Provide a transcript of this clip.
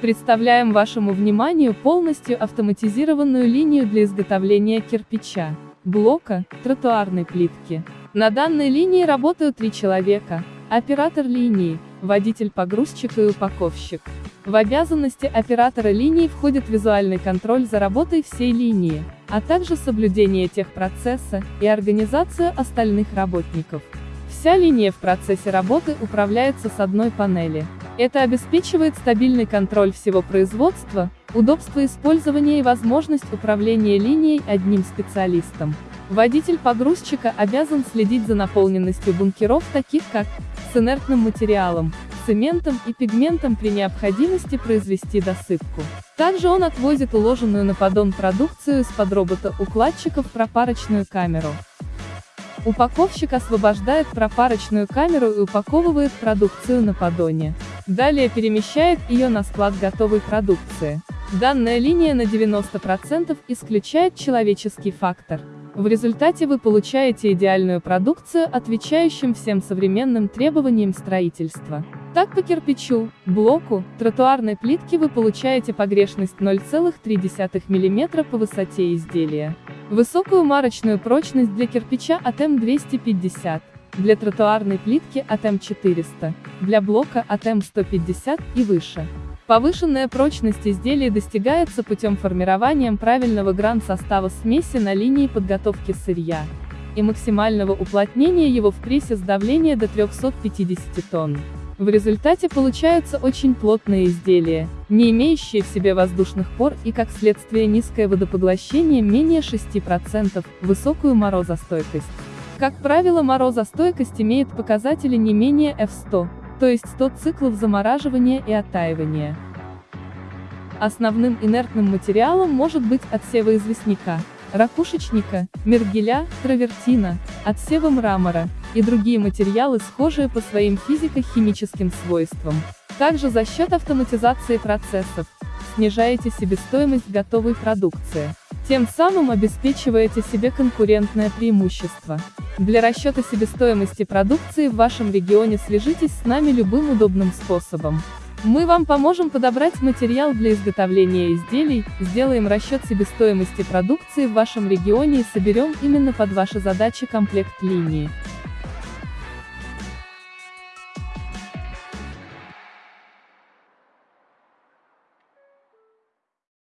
Представляем вашему вниманию полностью автоматизированную линию для изготовления кирпича, блока, тротуарной плитки. На данной линии работают три человека, оператор линии, водитель-погрузчик и упаковщик. В обязанности оператора линии входит визуальный контроль за работой всей линии, а также соблюдение техпроцесса и организация остальных работников. Вся линия в процессе работы управляется с одной панели. Это обеспечивает стабильный контроль всего производства, удобство использования и возможность управления линией одним специалистом. Водитель погрузчика обязан следить за наполненностью бункеров таких как с инертным материалом, цементом и пигментом при необходимости произвести досыпку. Также он отвозит уложенную на поддон продукцию из-под робота-укладчика в пропарочную камеру. Упаковщик освобождает пропарочную камеру и упаковывает продукцию на поддоне. Далее перемещает ее на склад готовой продукции. Данная линия на 90% исключает человеческий фактор. В результате вы получаете идеальную продукцию, отвечающим всем современным требованиям строительства. Так по кирпичу, блоку, тротуарной плитке вы получаете погрешность 0,3 мм по высоте изделия. Высокую марочную прочность для кирпича от М250, для тротуарной плитки от М400, для блока от М150 и выше. Повышенная прочность изделия достигается путем формирования правильного гран-состава смеси на линии подготовки сырья и максимального уплотнения его в прессе с давления до 350 тонн. В результате получаются очень плотные изделия, не имеющие в себе воздушных пор и как следствие низкое водопоглощение менее 6%, высокую морозостойкость. Как правило морозостойкость имеет показатели не менее F100, то есть 100 циклов замораживания и оттаивания. Основным инертным материалом может быть отсева известняка, ракушечника, мергеля, травертина, отсева мрамора, и другие материалы схожие по своим физико-химическим свойствам. Также за счет автоматизации процессов, снижаете себестоимость готовой продукции. Тем самым обеспечиваете себе конкурентное преимущество. Для расчета себестоимости продукции в вашем регионе свяжитесь с нами любым удобным способом. Мы вам поможем подобрать материал для изготовления изделий, сделаем расчет себестоимости продукции в вашем регионе и соберем именно под ваши задачи комплект линии.